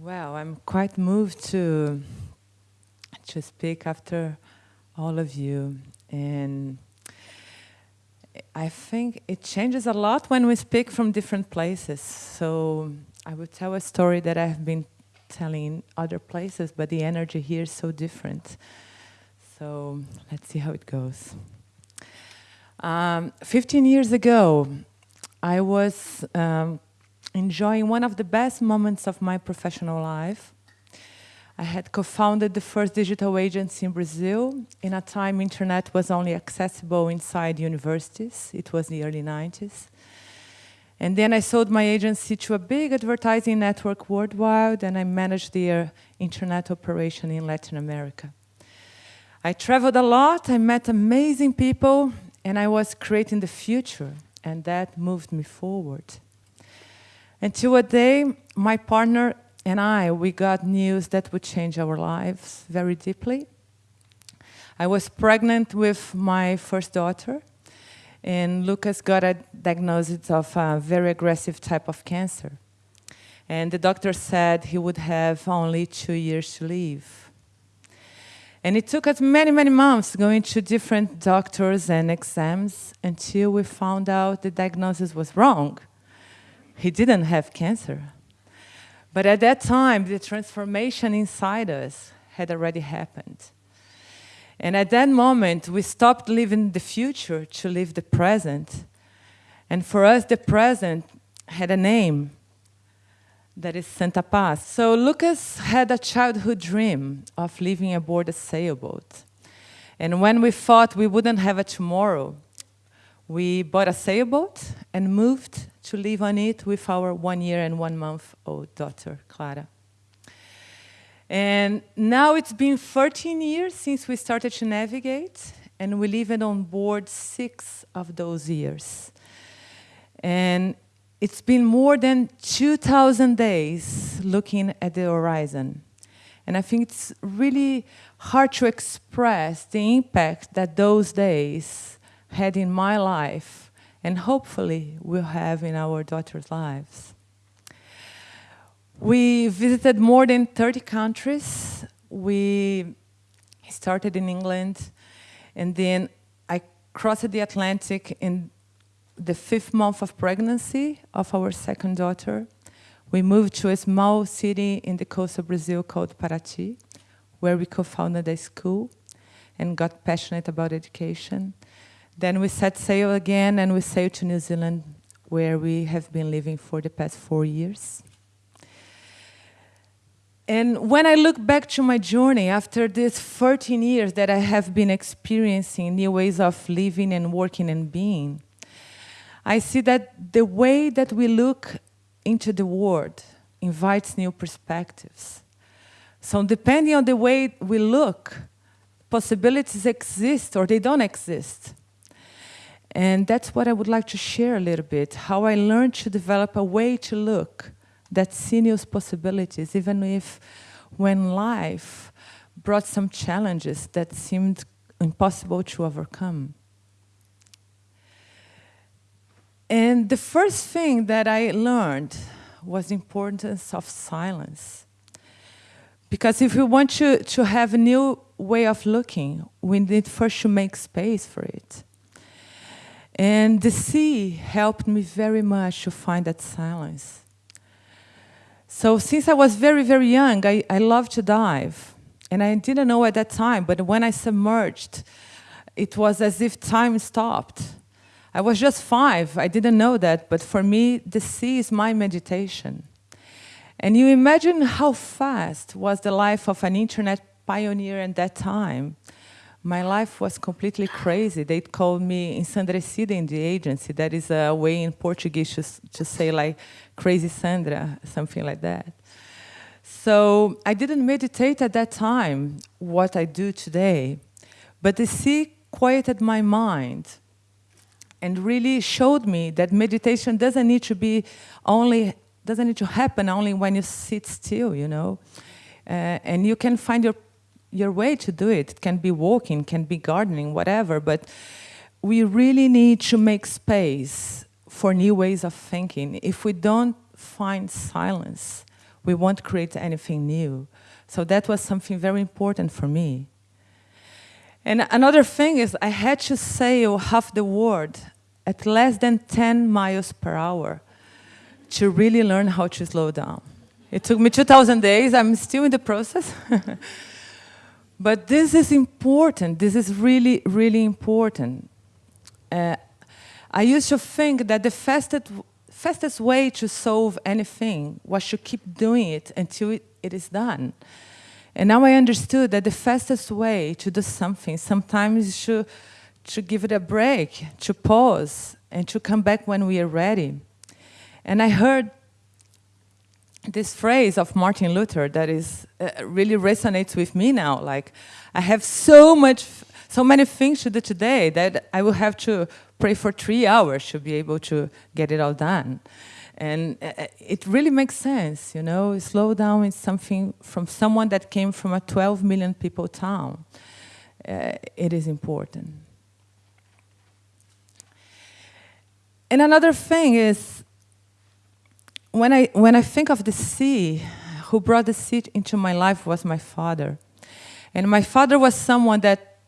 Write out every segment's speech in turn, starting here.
Well, I'm quite moved to to speak after all of you, and I think it changes a lot when we speak from different places. So I would tell a story that I've been telling in other places, but the energy here is so different. So let's see how it goes. Um, 15 years ago, I was um, enjoying one of the best moments of my professional life. I had co-founded the first digital agency in Brazil in a time internet was only accessible inside universities. It was the early 90s. And then I sold my agency to a big advertising network worldwide and I managed their internet operation in Latin America. I traveled a lot, I met amazing people, and I was creating the future, and that moved me forward. Until a day, my partner and I, we got news that would change our lives very deeply. I was pregnant with my first daughter, and Lucas got a diagnosis of a very aggressive type of cancer. And the doctor said he would have only two years to live. And it took us many, many months going to different doctors and exams until we found out the diagnosis was wrong. He didn't have cancer. But at that time, the transformation inside us had already happened. And at that moment, we stopped living the future to live the present. And for us, the present had a name that is Santa Paz. So Lucas had a childhood dream of living aboard a sailboat. And when we thought we wouldn't have a tomorrow, we bought a sailboat and moved to live on it with our one year and one month old daughter, Clara. And now it's been 13 years since we started to navigate, and we lived on board six of those years. And it's been more than 2,000 days looking at the horizon. And I think it's really hard to express the impact that those days had in my life and hopefully will have in our daughters' lives. We visited more than 30 countries. We started in England, and then I crossed the Atlantic in the fifth month of pregnancy of our second daughter, we moved to a small city in the coast of Brazil called Paraty, where we co-founded a school and got passionate about education. Then we set sail again and we sailed to New Zealand, where we have been living for the past four years. And when I look back to my journey after these 13 years that I have been experiencing new ways of living and working and being, I see that the way that we look into the world invites new perspectives. So depending on the way we look, possibilities exist or they don't exist. And that's what I would like to share a little bit, how I learned to develop a way to look that sees new possibilities, even if when life brought some challenges that seemed impossible to overcome. And the first thing that I learned was the importance of silence. Because if we want to, to have a new way of looking, we need first to make space for it. And the sea helped me very much to find that silence. So since I was very, very young, I, I loved to dive. And I didn't know at that time, but when I submerged, it was as if time stopped. I was just five, I didn't know that, but for me, the sea is my meditation. And you imagine how fast was the life of an internet pioneer at that time. My life was completely crazy. They called me ensandrecida in the agency. That is a way in Portuguese to, to say like crazy Sandra, something like that. So I didn't meditate at that time, what I do today. But the sea quieted my mind and really showed me that meditation doesn't need to be only, doesn't need to happen only when you sit still, you know. Uh, and you can find your, your way to do it. It can be walking, can be gardening, whatever, but we really need to make space for new ways of thinking. If we don't find silence, we won't create anything new. So that was something very important for me. And another thing is I had to sail half the world at less than 10 miles per hour to really learn how to slow down. It took me 2,000 days. I'm still in the process. but this is important. This is really, really important. Uh, I used to think that the fastest, fastest way to solve anything was to keep doing it until it, it is done. And now I understood that the fastest way to do something sometimes is to, to give it a break, to pause, and to come back when we are ready. And I heard this phrase of Martin Luther that is uh, really resonates with me now. Like, I have so much, so many things to do today that I will have to pray for three hours to be able to get it all done. And uh, uh, it really makes sense, you know, slow down is something from someone that came from a 12 million people town. Uh, it is important. And another thing is, when I, when I think of the sea, who brought the sea into my life was my father. And my father was someone that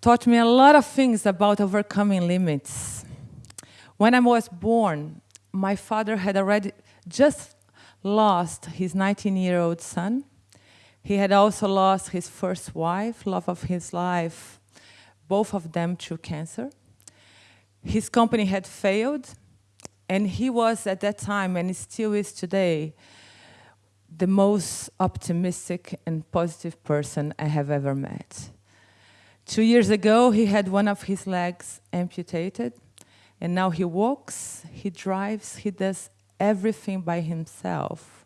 taught me a lot of things about overcoming limits. When I was born, my father had already just lost his 19-year-old son. He had also lost his first wife, love of his life, both of them to cancer. His company had failed, and he was at that time, and he still is today, the most optimistic and positive person I have ever met. Two years ago, he had one of his legs amputated, and now he walks, he drives, he does everything by himself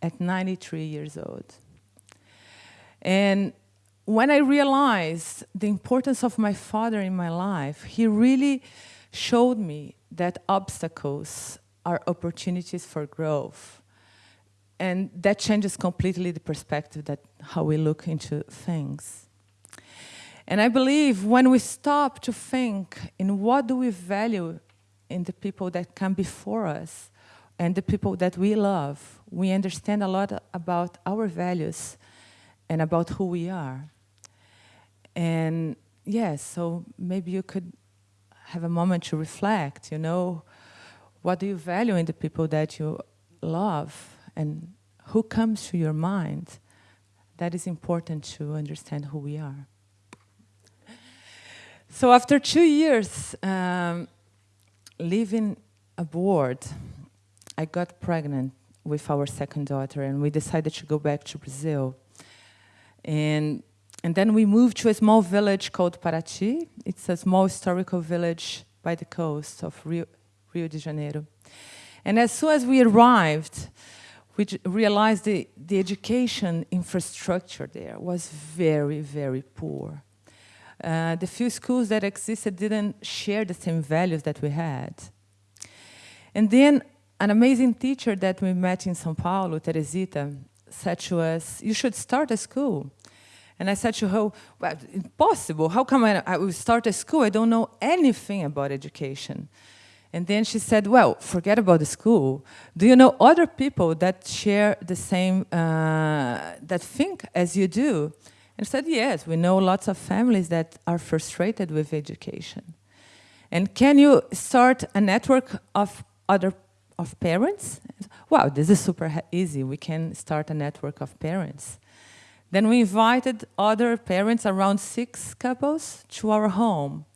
at 93 years old. And when I realized the importance of my father in my life, he really showed me that obstacles are opportunities for growth. And that changes completely the perspective that how we look into things. And I believe when we stop to think in what do we value in the people that come before us and the people that we love, we understand a lot about our values and about who we are. And yes, so maybe you could have a moment to reflect, you know, what do you value in the people that you love and who comes to your mind? That is important to understand who we are. So after two years um, living abroad, I got pregnant with our second daughter and we decided to go back to Brazil. And, and then we moved to a small village called Paraty. It's a small historical village by the coast of Rio, Rio de Janeiro. And as soon as we arrived, we realized the, the education infrastructure there was very, very poor. Uh, the few schools that existed didn't share the same values that we had. And then an amazing teacher that we met in São Paulo, Teresita, said to us, you should start a school. And I said to her, well, impossible. How come I, I will start a school? I don't know anything about education. And then she said, well, forget about the school. Do you know other people that share the same, uh, that think as you do? And said, yes, we know lots of families that are frustrated with education. And can you start a network of other of parents? Wow, this is super easy. We can start a network of parents. Then we invited other parents, around six couples, to our home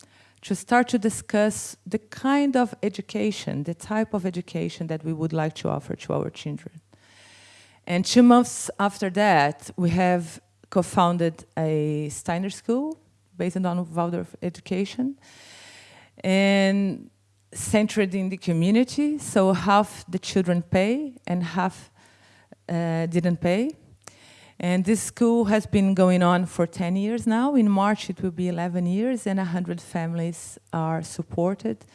to start to discuss the kind of education, the type of education that we would like to offer to our children. And two months after that, we have co-founded a Steiner school based on Waldorf education and centered in the community. So half the children pay and half uh, didn't pay. And this school has been going on for 10 years now. In March, it will be 11 years, and 100 families are supported.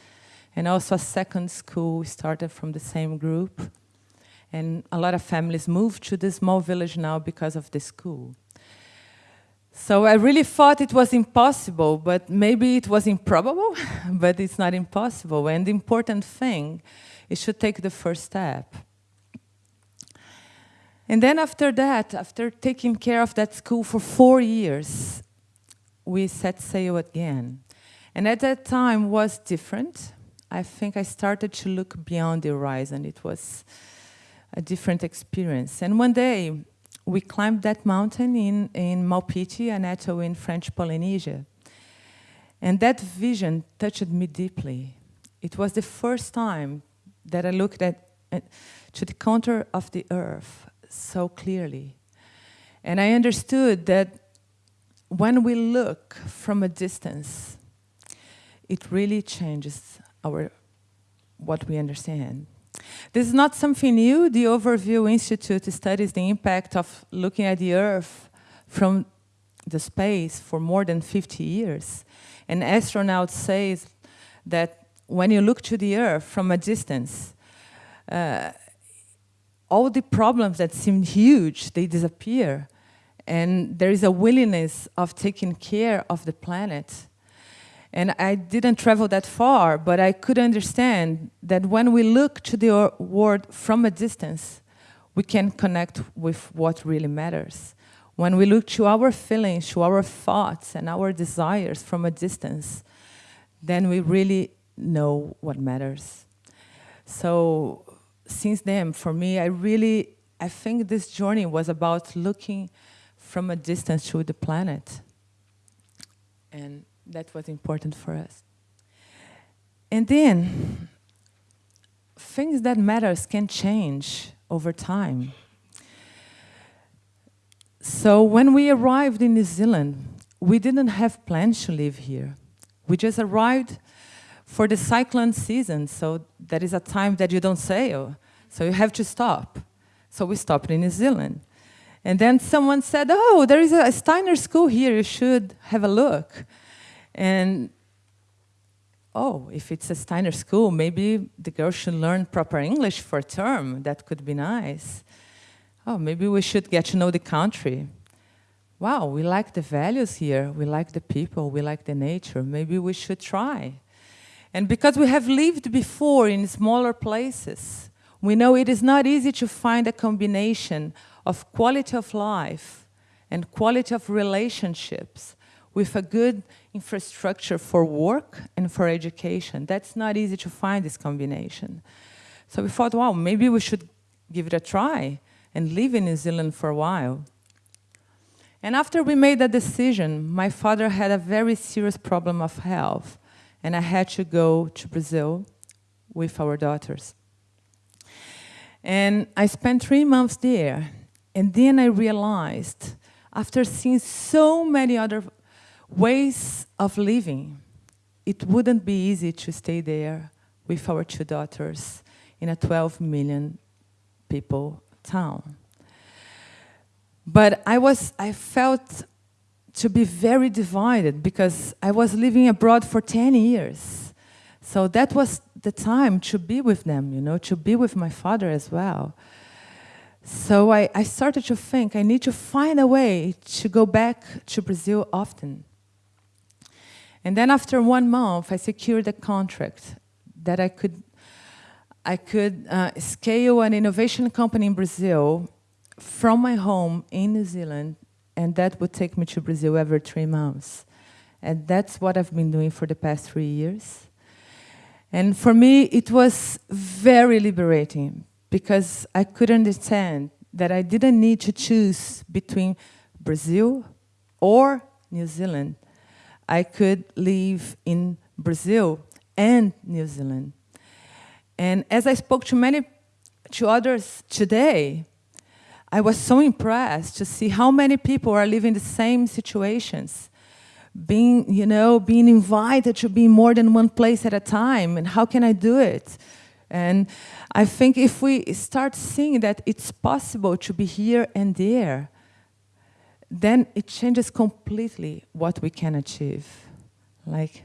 And also a second school started from the same group. And a lot of families moved to this small village now because of the school. So I really thought it was impossible, but maybe it was improbable, but it's not impossible. And the important thing is to take the first step. And then after that, after taking care of that school for four years, we set sail again. And at that time was different. I think I started to look beyond the horizon. It was a different experience. And one day, we climbed that mountain in, in Maupiti, an atoll in French Polynesia. And that vision touched me deeply. It was the first time that I looked at, at to the contour of the earth so clearly. And I understood that when we look from a distance, it really changes our what we understand. This is not something new. The Overview Institute studies the impact of looking at the Earth from the space for more than 50 years. And astronauts say that when you look to the Earth from a distance, uh, all the problems that seemed huge, they disappear. And there is a willingness of taking care of the planet and I didn't travel that far, but I could understand that when we look to the world from a distance, we can connect with what really matters. When we look to our feelings, to our thoughts and our desires from a distance, then we really know what matters. So since then, for me, I really, I think this journey was about looking from a distance to the planet. And that was important for us. And then, things that matters can change over time. So when we arrived in New Zealand, we didn't have plans to live here. We just arrived for the cyclone season, so that is a time that you don't sail, so you have to stop. So we stopped in New Zealand. And then someone said, oh, there is a Steiner school here, you should have a look. And oh, if it's a Steiner school, maybe the girls should learn proper English for a term. That could be nice. Oh, maybe we should get to know the country. Wow, we like the values here. We like the people. We like the nature. Maybe we should try. And because we have lived before in smaller places, we know it is not easy to find a combination of quality of life and quality of relationships with a good infrastructure for work and for education. That's not easy to find this combination. So we thought, wow, maybe we should give it a try and live in New Zealand for a while. And after we made that decision, my father had a very serious problem of health, and I had to go to Brazil with our daughters. And I spent three months there, and then I realized, after seeing so many other ways of living. It wouldn't be easy to stay there with our two daughters in a 12 million people town. But I was, I felt to be very divided because I was living abroad for 10 years. So that was the time to be with them, you know, to be with my father as well. So I, I started to think I need to find a way to go back to Brazil often. And then after one month, I secured a contract that I could, I could uh, scale an innovation company in Brazil from my home in New Zealand, and that would take me to Brazil every three months. And that's what I've been doing for the past three years. And for me, it was very liberating because I could understand that I didn't need to choose between Brazil or New Zealand. I could live in Brazil and New Zealand. And as I spoke to many, to others today, I was so impressed to see how many people are living the same situations, being, you know, being invited to be more than one place at a time, and how can I do it? And I think if we start seeing that it's possible to be here and there, then it changes completely what we can achieve. Like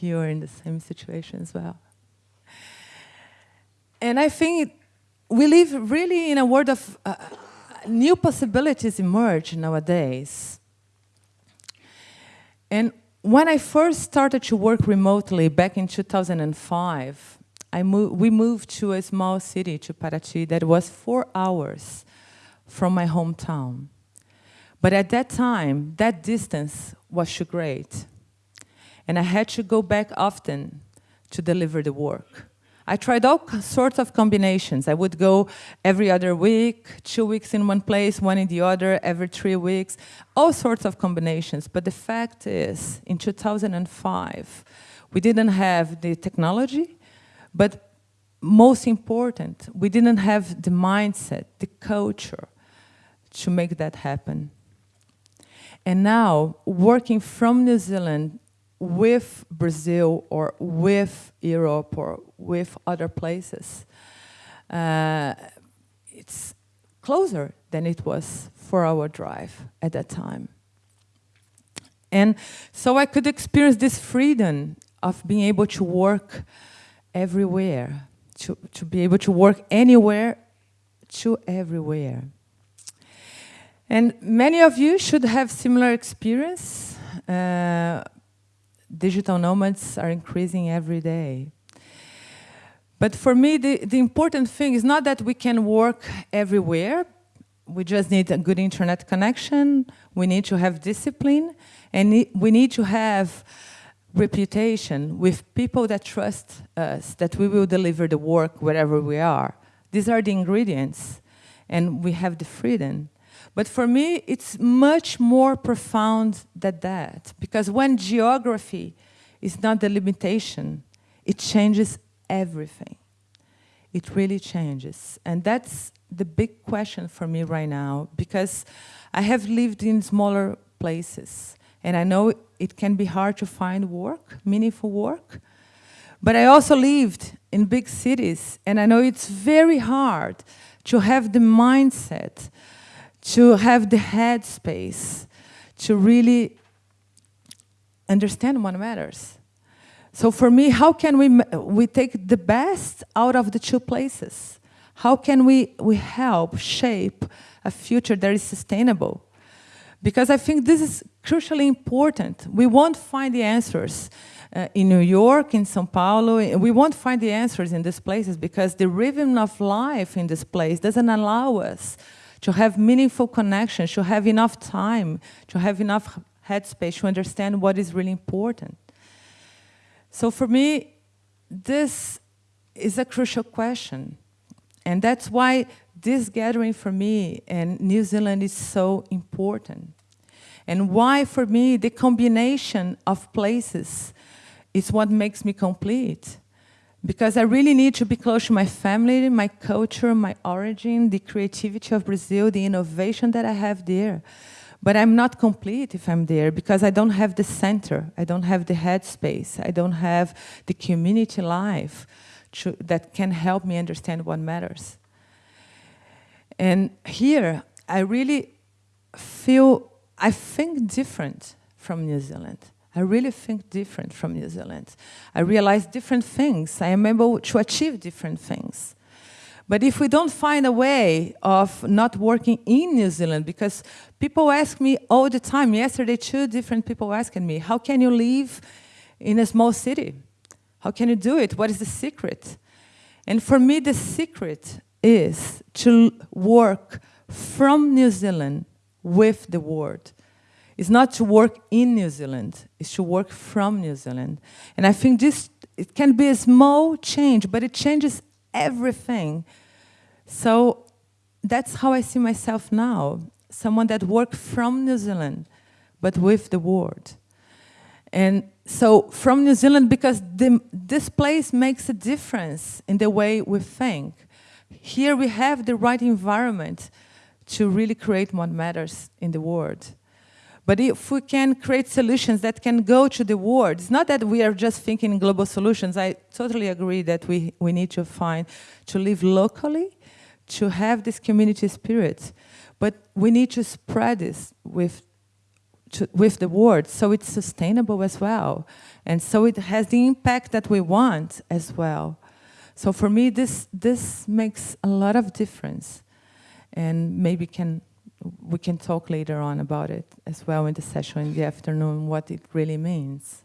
you are in the same situation as well. And I think we live really in a world of uh, new possibilities emerge nowadays. And when I first started to work remotely back in 2005, I we moved to a small city, to Paraty, that was four hours from my hometown. But at that time, that distance was too great. And I had to go back often to deliver the work. I tried all sorts of combinations. I would go every other week, two weeks in one place, one in the other, every three weeks, all sorts of combinations. But the fact is, in 2005, we didn't have the technology, but most important, we didn't have the mindset, the culture to make that happen. And now, working from New Zealand with Brazil or with Europe or with other places, uh, it's closer than it was for our drive at that time. And so I could experience this freedom of being able to work everywhere, to, to be able to work anywhere to everywhere. And many of you should have similar experience. Uh, digital nomads are increasing every day. But for me, the, the important thing is not that we can work everywhere. We just need a good internet connection. We need to have discipline. And we need to have reputation with people that trust us, that we will deliver the work wherever we are. These are the ingredients. And we have the freedom. But for me, it's much more profound than that. Because when geography is not the limitation, it changes everything. It really changes. And that's the big question for me right now, because I have lived in smaller places. And I know it can be hard to find work, meaningful work. But I also lived in big cities, and I know it's very hard to have the mindset to have the headspace to really understand what matters. So for me, how can we, we take the best out of the two places? How can we, we help shape a future that is sustainable? Because I think this is crucially important. We won't find the answers uh, in New York, in Sao Paulo. We won't find the answers in these places because the rhythm of life in this place doesn't allow us to have meaningful connections, to have enough time, to have enough headspace to understand what is really important. So for me, this is a crucial question. And that's why this gathering for me and New Zealand is so important. And why for me the combination of places is what makes me complete because I really need to be close to my family, my culture, my origin, the creativity of Brazil, the innovation that I have there. But I'm not complete if I'm there because I don't have the center, I don't have the headspace, I don't have the community life to, that can help me understand what matters. And here, I really feel, I think different from New Zealand. I really think different from New Zealand. I realize different things. I am able to achieve different things. But if we don't find a way of not working in New Zealand, because people ask me all the time, yesterday two different people asking me, how can you live in a small city? How can you do it? What is the secret? And for me, the secret is to work from New Zealand with the world. It's not to work in New Zealand, it's to work from New Zealand. And I think this, it can be a small change, but it changes everything. So that's how I see myself now, someone that works from New Zealand, but with the world. And so from New Zealand, because the, this place makes a difference in the way we think. Here we have the right environment to really create what matters in the world. But if we can create solutions that can go to the world, it's not that we are just thinking global solutions. I totally agree that we, we need to find, to live locally, to have this community spirit. But we need to spread this with, to, with the world so it's sustainable as well. And so it has the impact that we want as well. So for me, this, this makes a lot of difference and maybe can we can talk later on about it as well in the session in the afternoon, what it really means.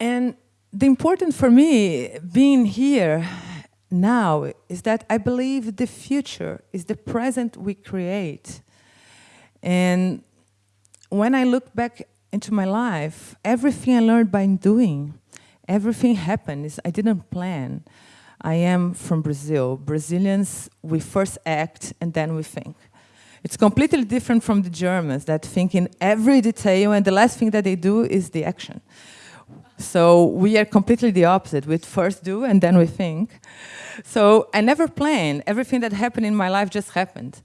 And the important for me, being here now is that I believe the future is the present we create. And when I look back into my life, everything I learned by doing, everything happened. Is I didn't plan. I am from Brazil. Brazilians, we first act and then we think. It's completely different from the Germans that think in every detail and the last thing that they do is the action. So we are completely the opposite. We first do and then we think. So I never planned. Everything that happened in my life just happened.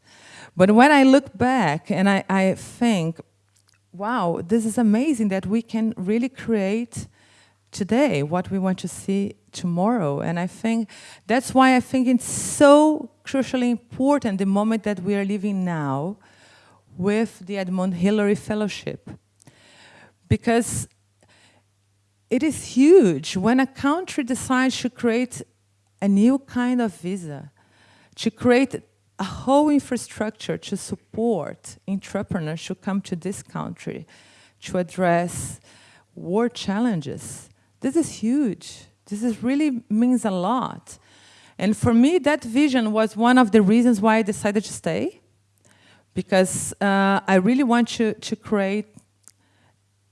But when I look back and I, I think, wow, this is amazing that we can really create today what we want to see tomorrow. And I think that's why I think it's so crucially important the moment that we are living now with the Edmund Hillary Fellowship. Because it is huge when a country decides to create a new kind of visa, to create a whole infrastructure to support entrepreneurs to come to this country, to address war challenges. This is huge. This is really means a lot. And for me, that vision was one of the reasons why I decided to stay, because uh, I really want to, to create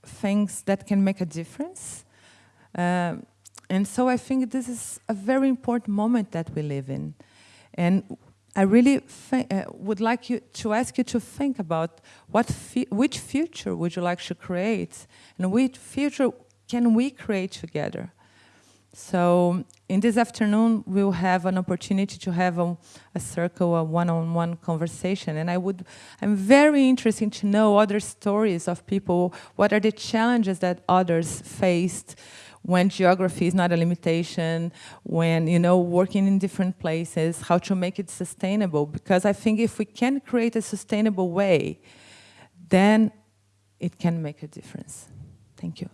things that can make a difference. Um, and so I think this is a very important moment that we live in. And I really uh, would like you to ask you to think about what which future would you like to create and which future can we create together. So in this afternoon, we'll have an opportunity to have a, a circle, a one-on-one -on -one conversation. And I would, I'm very interested to know other stories of people, what are the challenges that others faced, when geography is not a limitation, when, you know, working in different places, how to make it sustainable. Because I think if we can create a sustainable way, then it can make a difference. Thank you.